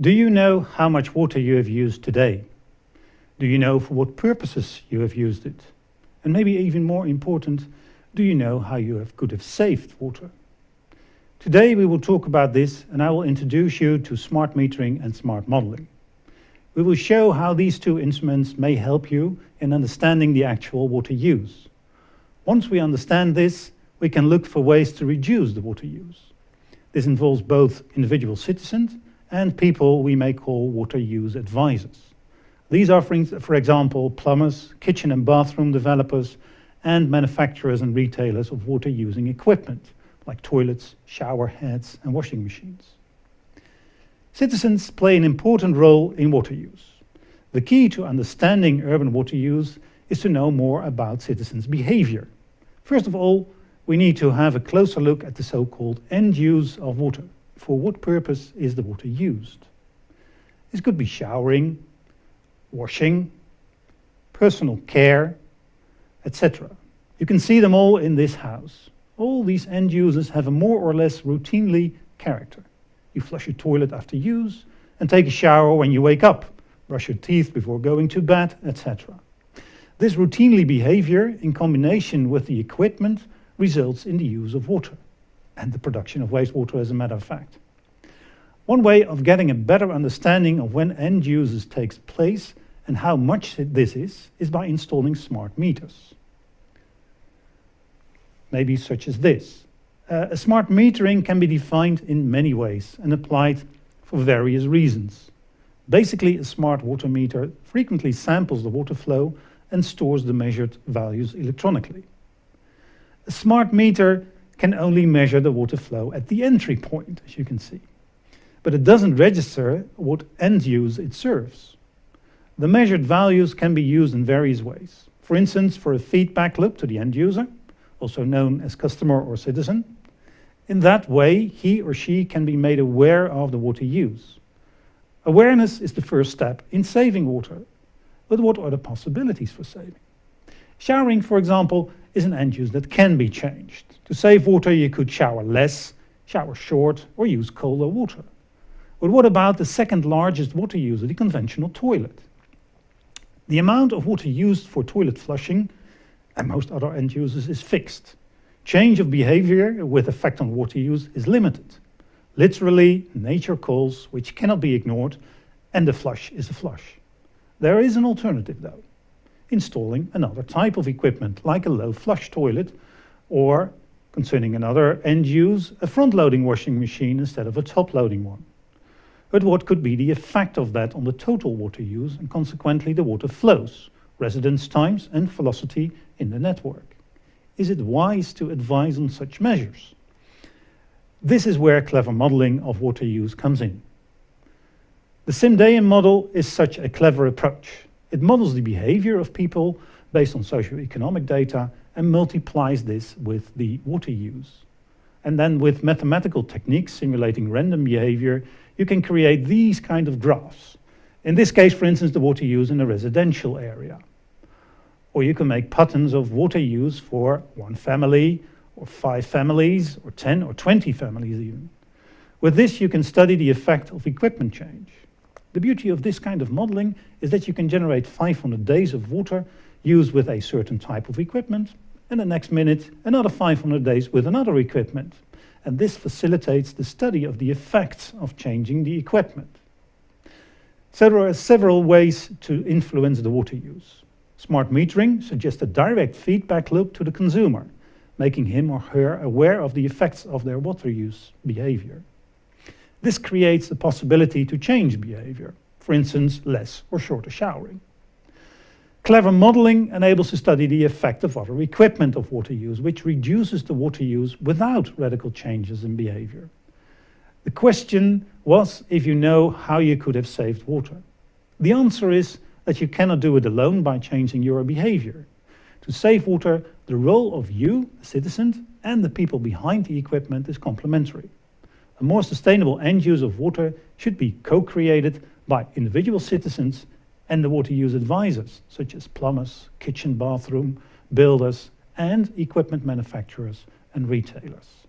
Do you know how much water you have used today? Do you know for what purposes you have used it? And maybe even more important, do you know how you have, could have saved water? Today we will talk about this and I will introduce you to smart metering and smart modeling. We will show how these two instruments may help you in understanding the actual water use. Once we understand this, we can look for ways to reduce the water use. This involves both individual citizens and people we may call water use advisors. These are, for example, plumbers, kitchen and bathroom developers, and manufacturers and retailers of water using equipment, like toilets, shower heads, and washing machines. Citizens play an important role in water use. The key to understanding urban water use is to know more about citizens' behavior. First of all, we need to have a closer look at the so-called end use of water for what purpose is the water used. This could be showering, washing, personal care, etc. You can see them all in this house. All these end users have a more or less routinely character. You flush your toilet after use and take a shower when you wake up, brush your teeth before going to bed, etc. This routinely behavior in combination with the equipment results in the use of water and the production of wastewater as a matter of fact. One way of getting a better understanding of when end users takes place and how much this is, is by installing smart meters. Maybe such as this. Uh, a smart metering can be defined in many ways and applied for various reasons. Basically, a smart water meter frequently samples the water flow and stores the measured values electronically. A smart meter can only measure the water flow at the entry point, as you can see. But it doesn't register what end use it serves. The measured values can be used in various ways. For instance, for a feedback loop to the end user, also known as customer or citizen. In that way, he or she can be made aware of the water use. Awareness is the first step in saving water. But what are the possibilities for saving? Showering, for example, is an end use that can be changed. To save water, you could shower less, shower short, or use colder water. But what about the second largest water user, the conventional toilet? The amount of water used for toilet flushing and most other end users is fixed. Change of behavior with effect on water use is limited. Literally, nature calls, which cannot be ignored, and the flush is a flush. There is an alternative though installing another type of equipment, like a low flush toilet, or, concerning another end use, a front-loading washing machine instead of a top-loading one. But what could be the effect of that on the total water use and consequently the water flows, residence times and velocity in the network? Is it wise to advise on such measures? This is where clever modeling of water use comes in. The SIMDEUM model is such a clever approach. It models the behavior of people based on socioeconomic data and multiplies this with the water use. And then with mathematical techniques simulating random behavior, you can create these kind of graphs. In this case, for instance, the water use in a residential area. Or you can make patterns of water use for one family, or five families, or 10 or 20 families even. With this, you can study the effect of equipment change. The beauty of this kind of modeling is that you can generate 500 days of water used with a certain type of equipment, and the next minute another 500 days with another equipment. And this facilitates the study of the effects of changing the equipment. So there are several ways to influence the water use. Smart metering suggests a direct feedback loop to the consumer, making him or her aware of the effects of their water use behavior. This creates the possibility to change behavior, for instance, less or shorter showering. Clever modeling enables to study the effect of other equipment of water use, which reduces the water use without radical changes in behavior. The question was if you know how you could have saved water. The answer is that you cannot do it alone by changing your behavior. To save water, the role of you, the citizen, and the people behind the equipment is complementary. A more sustainable end use of water should be co-created by individual citizens and the water use advisors, such as plumbers, kitchen bathroom, builders, and equipment manufacturers and retailers.